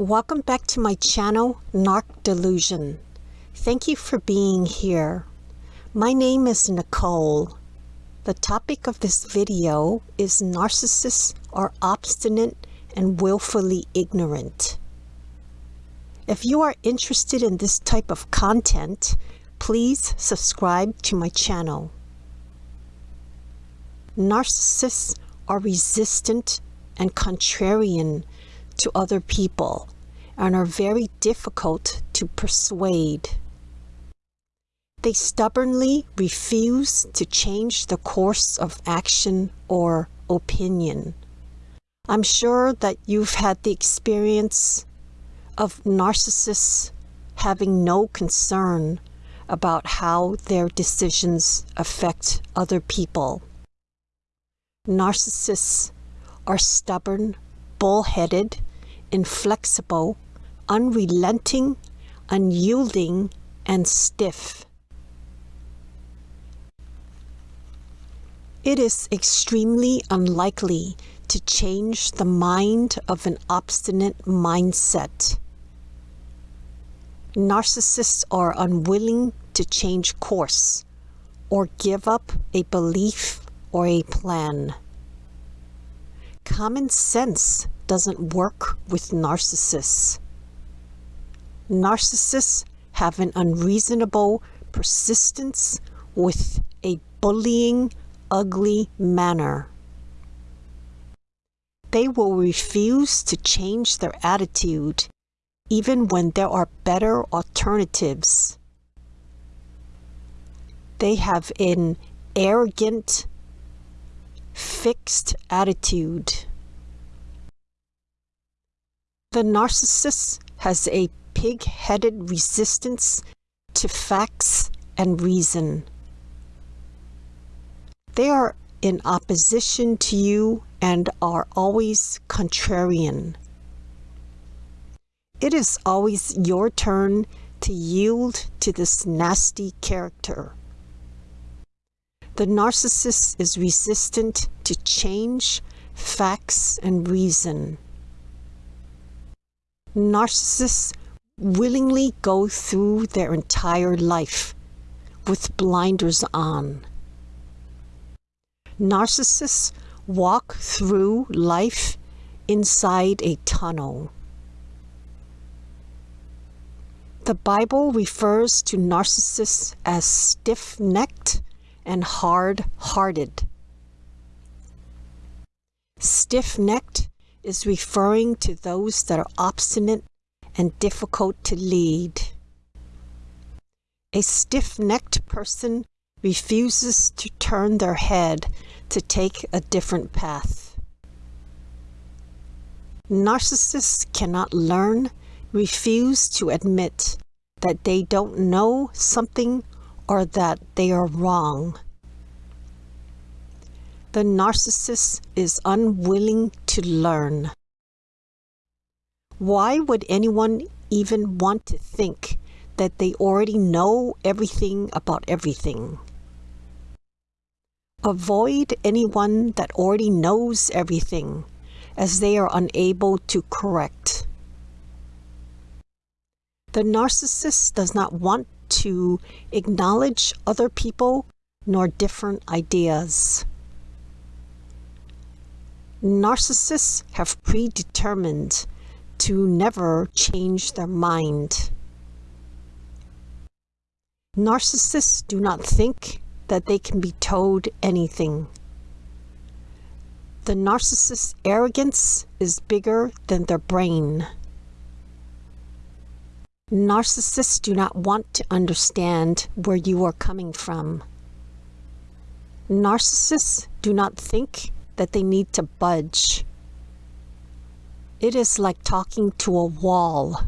Welcome back to my channel, Narc Delusion. Thank you for being here. My name is Nicole. The topic of this video is narcissists are obstinate and willfully ignorant. If you are interested in this type of content, please subscribe to my channel. Narcissists are resistant and contrarian to other people and are very difficult to persuade. They stubbornly refuse to change the course of action or opinion. I'm sure that you've had the experience of narcissists having no concern about how their decisions affect other people. Narcissists are stubborn, bullheaded, inflexible, unrelenting, unyielding, and stiff. It is extremely unlikely to change the mind of an obstinate mindset. Narcissists are unwilling to change course or give up a belief or a plan. Common sense doesn't work with narcissists. Narcissists have an unreasonable persistence with a bullying, ugly manner. They will refuse to change their attitude even when there are better alternatives. They have an arrogant, fixed attitude. The narcissist has a pig-headed resistance to facts and reason. They are in opposition to you and are always contrarian. It is always your turn to yield to this nasty character. The narcissist is resistant to change, facts, and reason. Narcissists willingly go through their entire life with blinders on. Narcissists walk through life inside a tunnel. The Bible refers to narcissists as stiff-necked and hard-hearted. Stiff-necked is referring to those that are obstinate and difficult to lead. A stiff-necked person refuses to turn their head to take a different path. Narcissists cannot learn, refuse to admit that they don't know something or that they are wrong. The narcissist is unwilling to learn. Why would anyone even want to think that they already know everything about everything? Avoid anyone that already knows everything, as they are unable to correct. The narcissist does not want to acknowledge other people nor different ideas. Narcissists have predetermined to never change their mind. Narcissists do not think that they can be told anything. The narcissist's arrogance is bigger than their brain. Narcissists do not want to understand where you are coming from. Narcissists do not think that they need to budge. It is like talking to a wall.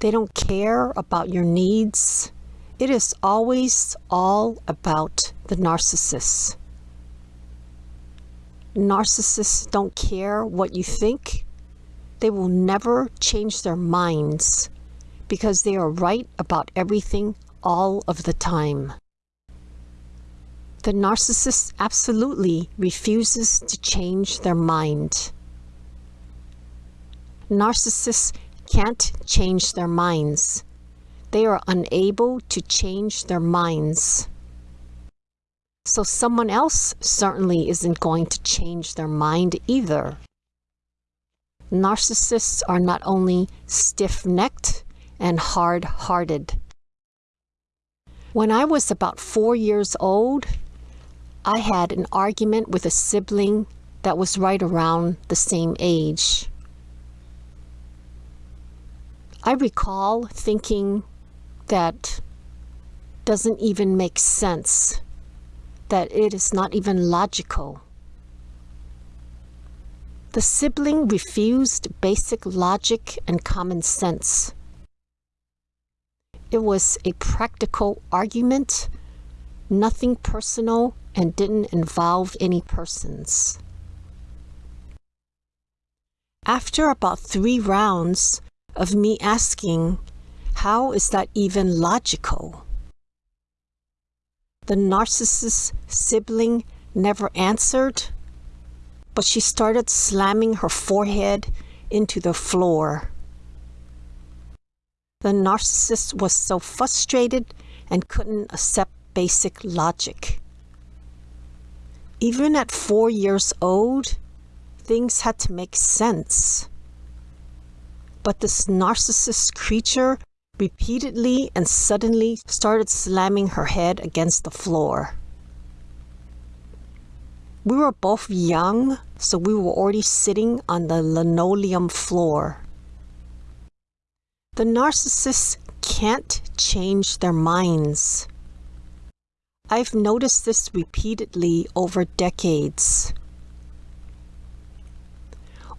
They don't care about your needs. It is always all about the narcissist. Narcissists don't care what you think. They will never change their minds because they are right about everything all of the time. The narcissist absolutely refuses to change their mind. Narcissists can't change their minds. They are unable to change their minds. So someone else certainly isn't going to change their mind either. Narcissists are not only stiff-necked and hard-hearted. When I was about four years old, I had an argument with a sibling that was right around the same age. I recall thinking that doesn't even make sense, that it is not even logical. The sibling refused basic logic and common sense. It was a practical argument, nothing personal, and didn't involve any persons. After about three rounds of me asking, how is that even logical? The narcissist sibling never answered, but she started slamming her forehead into the floor. The narcissist was so frustrated and couldn't accept basic logic. Even at four years old, things had to make sense. But this narcissist creature repeatedly and suddenly started slamming her head against the floor. We were both young, so we were already sitting on the linoleum floor. The narcissists can't change their minds. I've noticed this repeatedly over decades.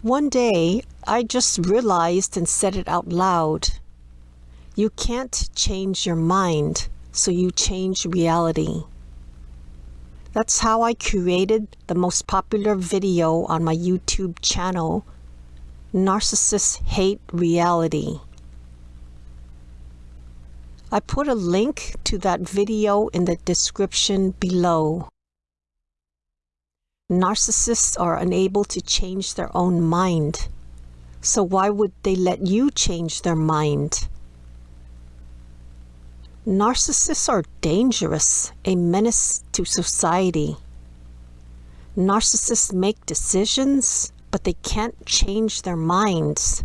One day, I just realized and said it out loud. You can't change your mind, so you change reality. That's how I created the most popular video on my YouTube channel, Narcissists Hate Reality. I put a link to that video in the description below. Narcissists are unable to change their own mind. So why would they let you change their mind? Narcissists are dangerous, a menace to society. Narcissists make decisions, but they can't change their minds.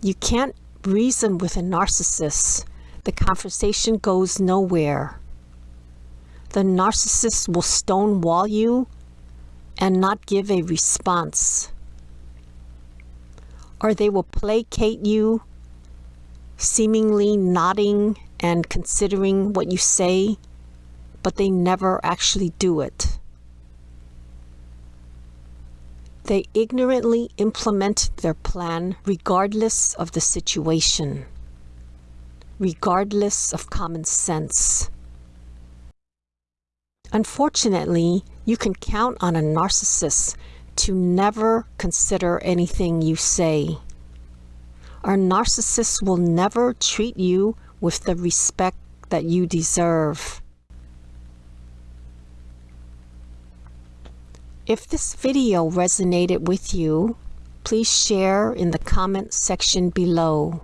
You can't reason with a narcissist, the conversation goes nowhere. The narcissist will stonewall you and not give a response. Or they will placate you, seemingly nodding and considering what you say, but they never actually do it. They ignorantly implement their plan regardless of the situation, regardless of common sense. Unfortunately, you can count on a narcissist to never consider anything you say. Our narcissists will never treat you with the respect that you deserve. If this video resonated with you, please share in the comment section below.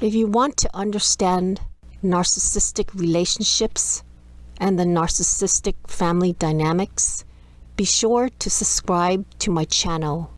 If you want to understand narcissistic relationships and the narcissistic family dynamics, be sure to subscribe to my channel.